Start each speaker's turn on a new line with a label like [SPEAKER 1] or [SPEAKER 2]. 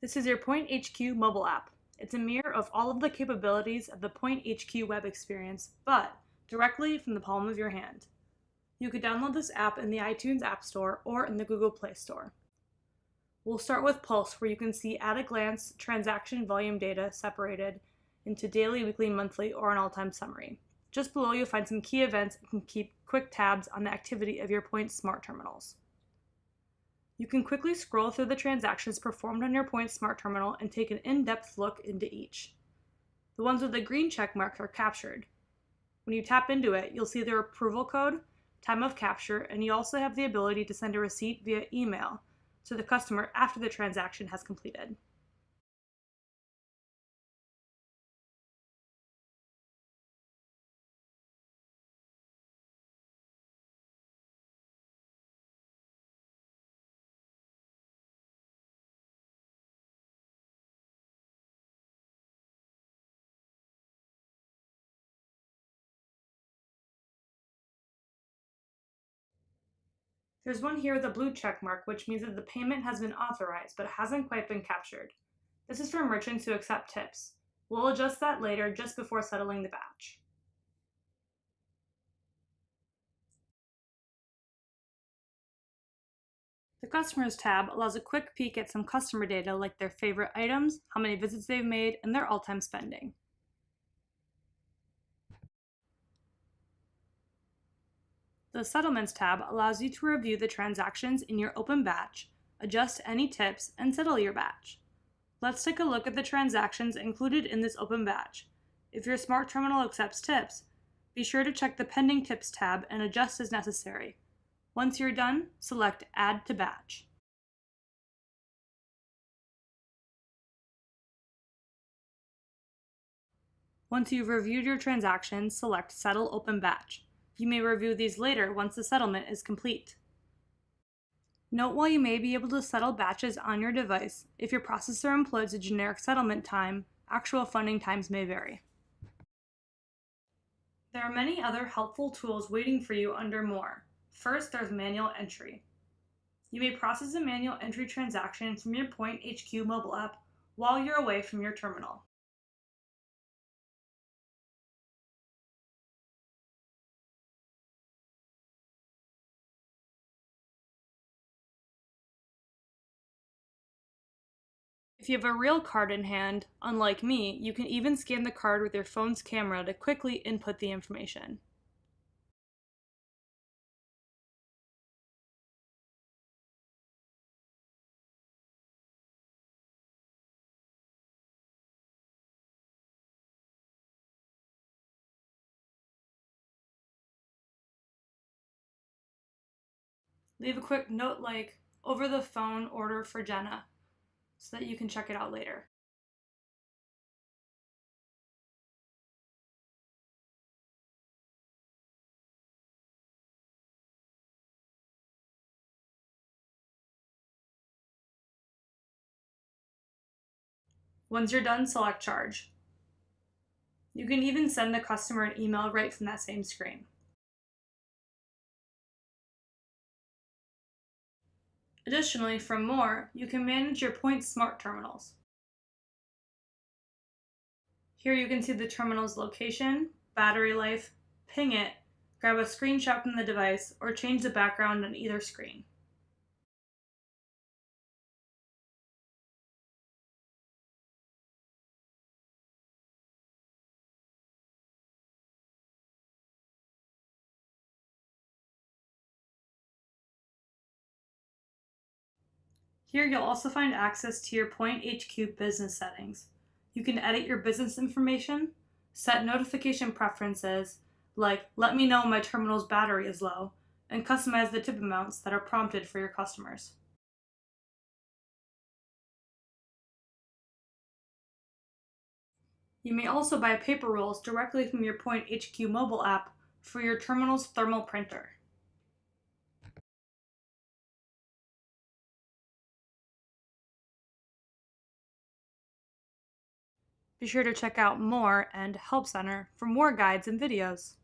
[SPEAKER 1] This is your Point HQ mobile app. It's a mirror of all of the capabilities of the Point HQ web experience, but directly from the palm of your hand. You could download this app in the iTunes App Store or in the Google Play Store. We'll start with Pulse, where you can see at a glance transaction volume data separated into daily, weekly, monthly, or an all-time summary. Just below you'll find some key events and can keep quick tabs on the activity of your Point smart terminals. You can quickly scroll through the transactions performed on your Point Smart Terminal and take an in-depth look into each. The ones with the green check marks are captured. When you tap into it, you'll see their approval code, time of capture, and you also have the ability to send a receipt via email to the customer after the transaction has completed. There's one here with a blue check mark, which means that the payment has been authorized, but hasn't quite been captured. This is for merchants who accept tips. We'll adjust that later just before settling the batch. The Customers tab allows a quick peek at some customer data like their favorite items, how many visits they've made, and their all-time spending. The Settlements tab allows you to review the transactions in your open batch, adjust any tips, and settle your batch. Let's take a look at the transactions included in this open batch. If your smart terminal accepts tips, be sure to check the Pending Tips tab and adjust as necessary. Once you're done, select Add to Batch. Once you've reviewed your transactions, select Settle Open Batch. You may review these later once the settlement is complete. Note while you may be able to settle batches on your device, if your processor employs a generic settlement time, actual funding times may vary. There are many other helpful tools waiting for you under More. First, there's manual entry. You may process a manual entry transaction from your Point HQ mobile app while you're away from your terminal. If you have a real card in hand, unlike me, you can even scan the card with your phone's camera to quickly input the information. Leave a quick note like, over the phone order for Jenna, so that you can check it out later. Once you're done, select Charge. You can even send the customer an email right from that same screen. Additionally, from More, you can manage your Point Smart Terminals. Here you can see the terminal's location, battery life, ping it, grab a screenshot from the device, or change the background on either screen. Here you'll also find access to your Point HQ business settings. You can edit your business information, set notification preferences, like let me know my terminal's battery is low, and customize the tip amounts that are prompted for your customers. You may also buy paper rolls directly from your Point HQ mobile app for your terminal's thermal printer. Be sure to check out More and Help Center for more guides and videos.